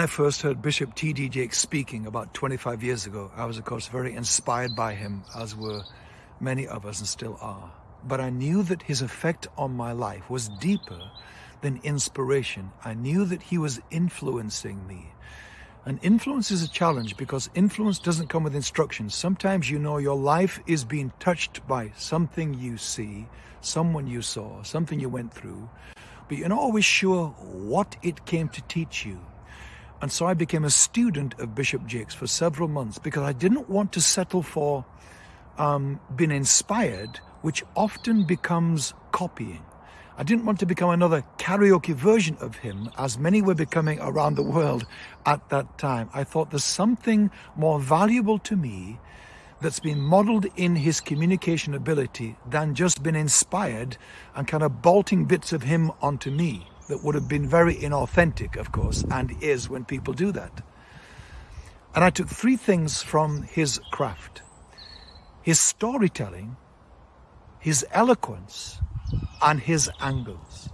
I first heard Bishop T.D. Jakes speaking about 25 years ago, I was of course very inspired by him, as were many of us and still are. But I knew that his effect on my life was deeper than inspiration. I knew that he was influencing me. And influence is a challenge because influence doesn't come with instructions. Sometimes you know your life is being touched by something you see, someone you saw, something you went through, but you're not always sure what it came to teach you. And so I became a student of Bishop Jakes for several months because I didn't want to settle for um, being inspired, which often becomes copying. I didn't want to become another karaoke version of him, as many were becoming around the world at that time. I thought there's something more valuable to me that's been modeled in his communication ability than just been inspired and kind of bolting bits of him onto me that would have been very inauthentic, of course, and is when people do that. And I took three things from his craft. His storytelling, his eloquence, and his angles.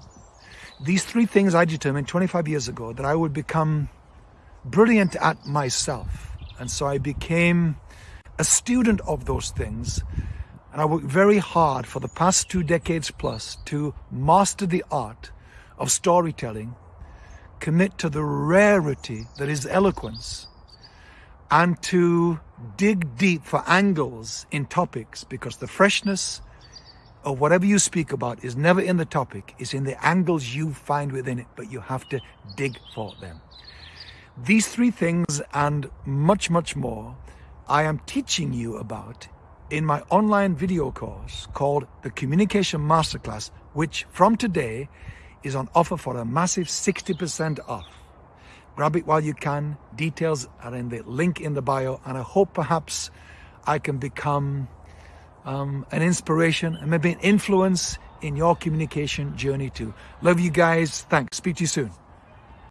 These three things I determined 25 years ago that I would become brilliant at myself. And so I became a student of those things. And I worked very hard for the past two decades plus to master the art of storytelling, commit to the rarity that is eloquence, and to dig deep for angles in topics because the freshness of whatever you speak about is never in the topic, it's in the angles you find within it, but you have to dig for them. These three things and much, much more I am teaching you about in my online video course called the Communication Masterclass, which from today is on offer for a massive 60% off. Grab it while you can. Details are in the link in the bio. And I hope perhaps I can become um, an inspiration and maybe an influence in your communication journey too. Love you guys. Thanks. Speak to you soon.